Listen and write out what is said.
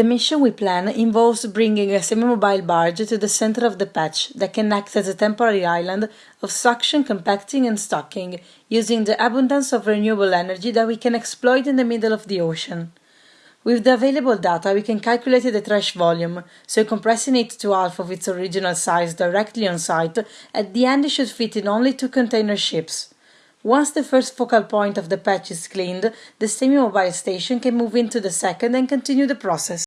The mission we plan involves bringing a semi-mobile barge to the center of the patch that can act as a temporary island of suction, compacting and stocking, using the abundance of renewable energy that we can exploit in the middle of the ocean. With the available data, we can calculate the trash volume, so compressing it to half of its original size directly on site, at the end it should fit in only two container ships. Once the first focal point of the patch is cleaned, the semi-mobile station can move into the second and continue the process.